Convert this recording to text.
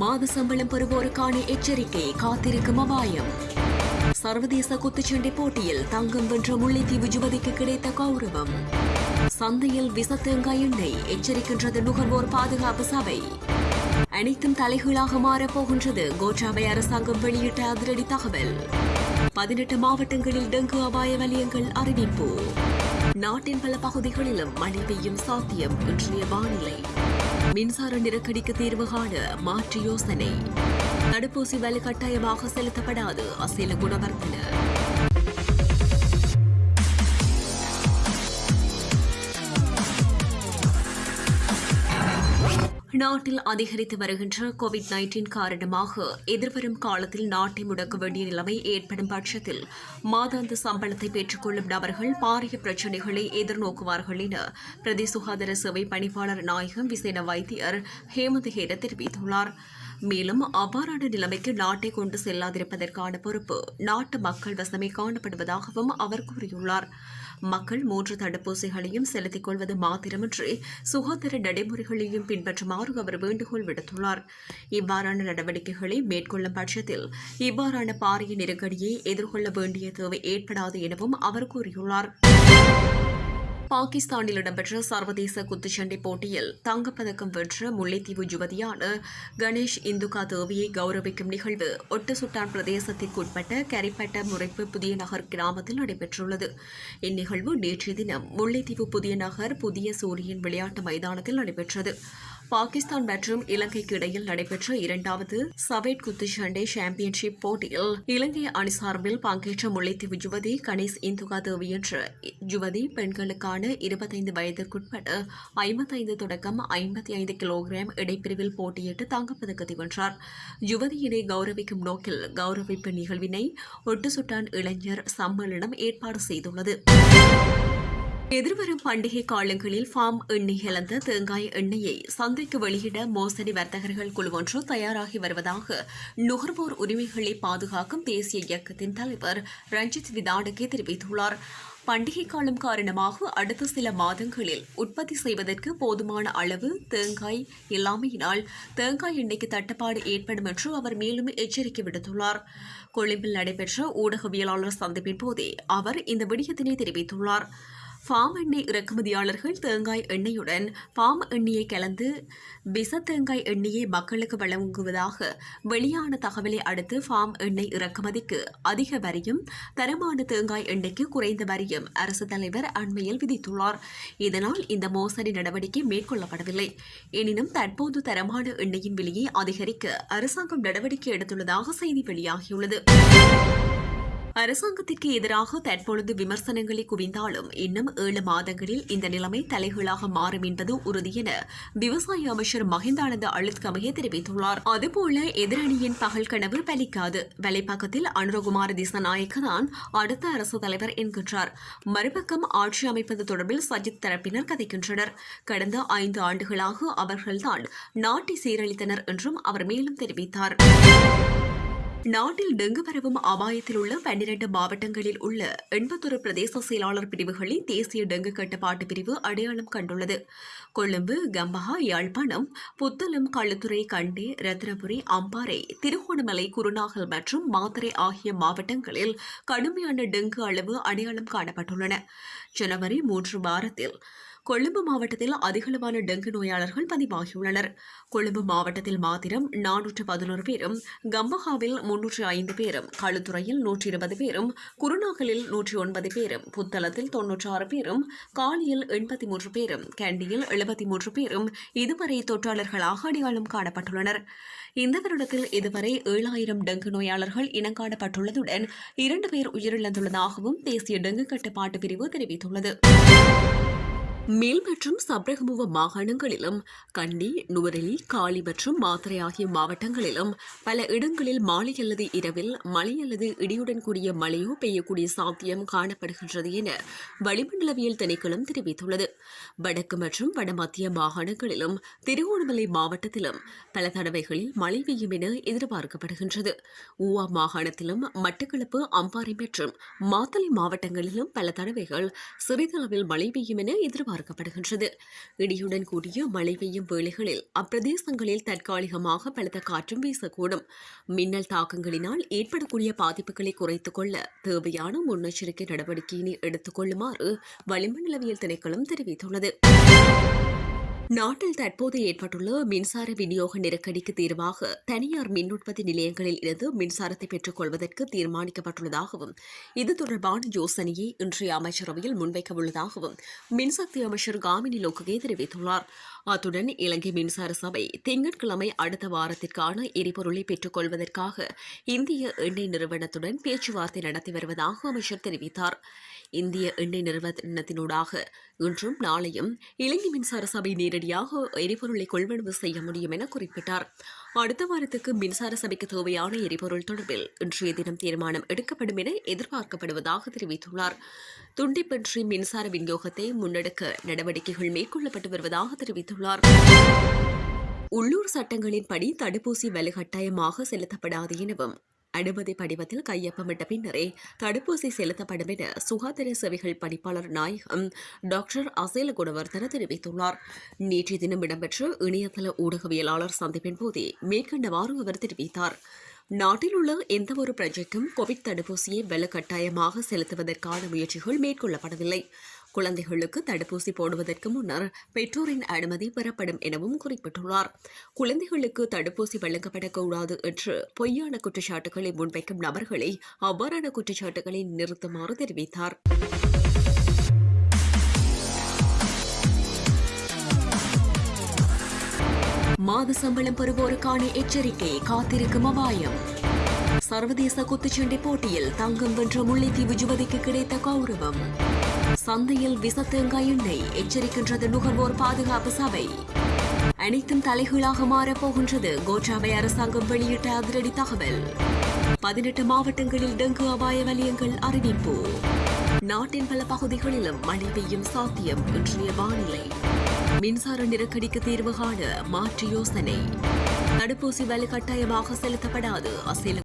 மாத சம்பளம் பெறுவோருக்கான எச்சரிக்கை காத்திருக்கும் அபாயம். சர்வதேச குத்துச்சண்டை போட்டியில் தங்கம் வென்ற முல்லைத்தீவு யுவதிக்கு கிடைத்த கௌரவம். சந்தையில் விசத்தேங்காய் எண்ணெய் எச்சரிக்கின்றது நுகர்வோர் பாதுகாப்பு சபை. அனைத்தும் தலைகீழாக மாறப் போகின்றது அரசாங்கம் வெளியிட்ட அதிரடி தகவல். பதினெட்டு மாவட்டங்களில் டெங்கு அபாய வலயங்கள் அறிவிப்பு. நாட்டின் பல பகுதிகளிலும் மழை பெய்யும் சாத்தியம் இன்றைய வானிலை. மின்சார நெருக்கடிக்கு தீர்வு காண மாற்று யோசனை. தடுப்பூசி வலு கட்டாயமாக செலுத்தப்படாது. அசேல குணவர்த்தன. நாட்டில் அதிகரித்து வருகின்ற கோவிட் நைன்டீன் காரணமாக எதிர்வரும் காலத்தில் நாட்டை முடக்க வேண்டிய நிலைமை ஏற்படும் பட்சத்தில் மாதாந்த சம்பளத்தை பெற்றுக்கொள்ளும் நபர்கள் பாரிய பிரச்சினைகளை எதிர்நோக்குவார்கள் என பிரதி சுகாதார சேவை பணிப்பாளர் நாயகம் விசேட வைத்தியர் ஹேமந்த் ஹேர தெரிவித்துள்ளார். மேலும் அவ்வாறான நிலைமைக்கு நாட்டை கொண்டு செல்லாதிருப்பதற்கான பொறுப்பு நாட்டு மக்கள் வசமே காணப்படுவதாகவும் அவர் கூறியுள்ளார். மக்கள் மூன்று தடுப்பூசிகளையும் செலுத்திக் கொள்வது மாத்திரமின்றி சுகாதார நடைமுறைகளையும் பின்பற்றுமாறு அவர் வேண்டுகோள் விடுத்துள்ளார். இவ்வாறான நடவடிக்கைகளை மேற்கொள்ளும் பட்சத்தில் இவ்வாறான பாரிய நெருக்கடியை எதிர்கொள்ள வேண்டிய தேவை ஏற்படாது எனவும் அவர் கூறியுள்ளார். பாகிஸ்தானில் இடம்பெற்ற சர்வதேச குத்துச்சண்டை போட்டியில் தங்கப்பதக்கம் வென்ற முல்லைத்தீவு யுவதியான கணேஷ் இந்துகா தேவியை கௌரவிக்கும் நிகழ்வு ஒட்டுசுட்டான் பிரதேசத்திற்குட்பட்ட கரிப்பட்ட முறைப்பு புதிய நகர் கிராமத்தில் நடைபெற்றுள்ளது. இந்நிகழ்வு நேற்றைய தினம் முல்லைத்தீவு புதிய நகர் புதிய சூரியன் விளையாட்டு மைதானத்தில் நடைபெற்றது. பாகிஸ்தான் மற்றும் இலங்கைக்கு இடையில் நடைபெற்ற இரண்டாவது சவேட் குத்துச்சண்டை சாம்பியன்ஷிப் போட்டியில் இலங்கை அணி சார்பில் பங்கேற்ற முல்லைத்தீவு யுவதி கணேஷ் இந்துகா தேவி என்ற யுவதி பெண்களுக்கான இருபத்தைந்து வயதிற்குட்பட்ட ஐம்பத்தைந்து தொடக்கம் ஐம்பத்தி ஐந்து கிலோகிராம் இடைப்பிரிவில் போட்டியிட்டு தங்கப்பதக்கத்தை வென்றார். யுவதியினை கௌரவிக்கும் நோக்கில் கௌரவிப்பு நிகழ்வினை ஒட்டுசுட்டான் இளைஞர் சம்மேளனம் ஏற்பாடு செய்துள்ளது. எதிர்வரும் பண்டிகை காலங்களில் ஃபார்ம் எண்ணெய் இழந்த தேங்காய் எண்ணெயை சந்தைக்கு வெளியிட மோசடி வர்த்தகர்கள் குழு ஒன்று தயாராகி வருவதாக நுகர்வோர் உரிமைகளை பாதுகாக்கும் தேசிய இயக்கத்தின் தலைவர் ரஞ்சித் விதாடகே தெரிவித்துள்ளார். பண்டிகை காலம் காரணமாக அடுத்த சில மாதங்களில் உற்பத்தி செய்வதற்கு போதுமான அளவு தேங்காய் இல்லாமையினால் தேங்காய் எண்ணெய்க்கு தட்டுப்பாடு ஏற்படும் என்று அவர் மேலும் எச்சரிக்கை விடுத்துள்ளார். கொழும்பில் நடைபெற்ற ஊடகவியலாளர் சந்திப்பின் போதே அவர் இந்த விடயத்தினை தெரிவித்துள்ளார். ஃபார்ம் எண்ணெய் இறக்குமதியாளர்கள் தேங்காய் எண்ணெயுடன் பாம் எண்ணெயை கலந்து பிச தேங்காய் எண்ணெயை மக்களுக்கு வழங்குவதாக வெளியான தகவலை அடுத்து ஃபார்ம் எண்ணெய் இறக்குமதிக்கு அதிக வரியும் தரமான தேங்காய் எண்ணெய்க்கு குறைந்த வரியும் அரசு தலைவர் அண்மையில் விதித்துள்ளார். இதனால் இந்த மோசடி நடவடிக்கை மேற்கொள்ளப்படவில்லை. எனினும் தற்போது தரமான எண்ணெயின் விலையை அதிகரிக்க அரசாங்கம் நடவடிக்கை எடுத்துள்ளதாக செய்தி வெளியாகியுள்ளது. அரசாங்கத்திற்கு எதிராக தற்பொழுது விமர்சனங்களை குவிந்தாலும் இன்னும் ஏழு மாதங்களில் இந்த நிலைமை தலைகீழாக மாறும் என்பது உறுதி என விவசாய அமைச்சர் மஹிந்தானந்த அழுத்கமையை தெரிவித்துள்ளார். அதுபோல எதிரணியின் பகல் கனவு பலிக்காது. வலைப்பக்கத்தில் அனுரகுமார் திசநாயக்க தான் அடுத்த அரசு தலைவர் என்கின்றார். மறுபக்கம் ஆட்சி அமைப்பது தொடர்பில் சஜித் தரப்பினர் கதைக்கின்றனர். கடந்த ஐந்து ஆண்டுகளாக அவர்கள்தான் நாட்டை சீரழித்தனர் என்றும் அவர் மேலும் தெரிவித்தார். நாட்டில் டெங்கு பரவும் அபாயத்தில் உள்ள பன்னிரண்டு மாவட்டங்களில் உள்ள எண்பத்தொரு பிரதேச செயலாளர் பிரிவுகளை தேசிய டெங்கு கட்டுப்பாட்டு பிரிவு அடையாளம் கண்டுள்ளது. கொழும்பு கம்பஹா யாழ்ப்பாணம் புத்தளம் களுத்துறை கண்டி ரத்னபுரி அம்பாறை திருகோணமலை குருநாகல் மற்றும் மாத்தரை ஆகிய மாவட்டங்களில் கடுமையான டெங்கு அளவு அடையாளம் காணப்பட்டுள்ளன. ஜனவரி மூன்று வாரத்தில் கொழும்பு மாவட்டத்தில் அதிகளவான டெங்கு நோயாளர்கள் பதிவாகியுள்ளனர். கொழும்பு மாவட்டத்தில் மாத்திரம் நானூற்று பதினோரு பேரும் கம்பஹாவில் முன்னூற்று ஐந்து பேரும் களுத்துறையில் நூற்றி இருபது பேரும் குருநாகலில் நூற்றி ஒன்பது பேரும் புத்தளத்தில் தொன்னூற்றி ஆறு பேரும் காலியில் எண்பத்தி மூன்று பேரும் கேண்டியில் எழுபத்தி மூன்று பேரும் இதுவரை தொற்றாளர்களாக அடையாளம் காணப்பட்டுள்ளனர். இந்த வருடத்தில் இதுவரை ஏழாயிரம் டெங்கு நோயாளர்கள் இனங்காணப்பட்டுள்ளதுடன் இரண்டு பேர் உயிரிழந்துள்ளதாகவும் தேசிய டெங்கு கட்டுப்பாட்டு பிரிவு தெரிவித்துள்ளது. மேல் மற்றும் சப்ரகமுவ மாகாணங்களிலும் கண்டி நுவரெலி காலி மற்றும் மாத்திரை ஆகிய மாவட்டங்களிலும் பல இடங்களில் மாலை அல்லது இரவில் மழை அல்லது இடியுடன் கூடிய மழையோ பெய்யக்கூடிய சாத்தியம் காணப்படுகின்றது என வளிமண்டலவியல் திணைக்களம் தெரிவித்துள்ளது. வடக்கு மற்றும் வடமத்திய மாகாணங்களிலும் திருகோணமலை மாவட்டத்திலும் பல தடவைகளில் மழை பெய்யும் என எதிர்பார்க்கப்படுகின்றது. ஊவா மாகாணத்திலும் மட்டக்களப்பு அம்பாறை மற்றும் மாத்தளை மாவட்டங்களிலும் பல தடவைகள் சிறிதளவில் மழை பெய்யும் என எதிர்பார்க்கப்படுகிறது எதிர்பார்க்கப்படுகின்றது. இடியுடன் கூடிய மழை பெய்யும் வேளைகளில் அப்பிரதேசங்களில் தற்காலிகமாக பலத்த காற்றும் வீசக்கூடும். மின்னல் தாக்கங்களினால் ஏற்படக்கூடிய பாதிப்புகளை குறைத்துக் கொள்ள தேவையான முன்னெச்சரிக்கை நடவடிக்கையினை எடுத்துக் கொள்ளுமாறு வளிமண்டலவியல் திணைக்களம் தெரிவித்துள்ளது. நாட்டில் தற்போது ஏற்பட்டுள்ள மின்சார விநியோக நெருக்கடிக்கு தீர்வாக தனியார் மின் உற்பத்தி நிலையங்களில் இருந்து மின்சாரத்தை பெற்றுக் கொள்வதற்கு தீர்மானிக்கப்பட்டுள்ளதாகவும் இது தொடர்பான யோசனையை இன்றைய அமைச்சரவையில் முன்வைக்க உள்ளதாகவும் மின்சக்தி அமைச்சர் காமினி லோக்ககே தெரிவித்துள்ளார். அத்துடன் இலங்கை மின்சார சபை திங்கட்கிழமை அடுத்த வாரத்திற்கான எரிபொருளை பெற்றுக் கொள்வதற்காக இந்திய எண்ணெய் நிறுவனத்துடன் பேச்சுவார்த்தை நடத்தி வருவதாக அமைச்சர் தெரிவித்தார். இந்திய எண்ணெய் நிறுவனத்தினூடாக இன்றும் நாளையும் இலங்கை மின்சார சபை நேரடியாக எரிபொருளை கொள்வனவு செய்ய முடியும் என குறிப்பிட்டார். அடுத்த வாரத்துக்கு மின்சார சபைக்கு தேவையான எரிபொருள் தொடர்பில் இன்றைய தினம் தீர்மானம் எடுக்கப்படும் என எதிர்பார்க்கப்படுவதாக தெரிவித்துள்ளார். துண்டிப்பின்றி மின்சார விநியோகத்தை முன்னெடுக்க நடவடிக்கைகள் மேற்கொள்ளப்பட்டு வருவதாக தெரிவித்துள்ளார். உள்ளூர் சட்டங்களின்படி தடுப்பூசி வலுக்கட்டாயமாக செலுத்தப்படாது எனவும் அனுமதி படிவத்தில் கையொப்பமிட்ட பின்னரே தடுப்பூசி செலுத்தப்படும் என சுகாதார சேவைகள் பணிப்பாளர் நாயகம் டாக்டர் அசேல குணவர்தன தெரிவித்துள்ளார். நேற்றைய தினம் இடம்பெற்ற இணையதள ஊடகவியலாளர் சந்திப்பின் போதே மேற்கண்டவாறு அவர் தெரிவித்தார். நாட்டில் உள்ள எந்தவொரு பிரஜைக்கும் கோவிட் தடுப்பூசியை வலுக்கட்டாயமாக செலுத்துவதற்கான முயற்சிகள் மேற்கொள்ளப்படவில்லை. குழந்தைகளுக்கு தடுப்பூசி போடுவதற்கு முன்னர் பெற்றோரின் அனுமதி பெறப்படும் எனவும் குறிப்பிட்டுள்ளார். குழந்தைகளுக்கு தடுப்பூசி வழங்கப்படக்கூடாது என்று பொய்யான குற்றச்சாட்டுகளை முன்வைக்கும் நபர்களை அவ்வாறான குற்றச்சாட்டுகளை நிறுத்துமாறு தெரிவித்தார். மாத சம்பளம் பெறுவோருக்கான எச்சரிக்கை காத்திருக்கும் அபாயம். சர்வதேச குத்துச்சண்டை போட்டியில் தங்கம் வென்ற முல்லைத்தீவு யுவதிக்கு கிடைத்த கௌரவம். சந்தையில் விசத்தேங்காய் எண்ணெய் எச்சரிக்கின்றது நுகர்வோர் பாதுகாப்பு சபை. அனைத்தும் தலைகீழாக மாறப் போகின்றது அரசாங்கம் வெளியிட்ட அதிரடி தகவல். பதினெட்டு மாவட்டங்களில் டெங்கு அபாய வலயங்கள் அறிவிப்பு. நாட்டின் பல பகுதிகளிலும் மழை பெய்யும் சாத்தியம் இன்றைய வானிலை. மின்சார நெருக்கடிக்கு தீர்வு காண மாற்று யோசனை. தடுப்பூசி வலு கட்டாயமாக செலுத்தப்படாது அசேல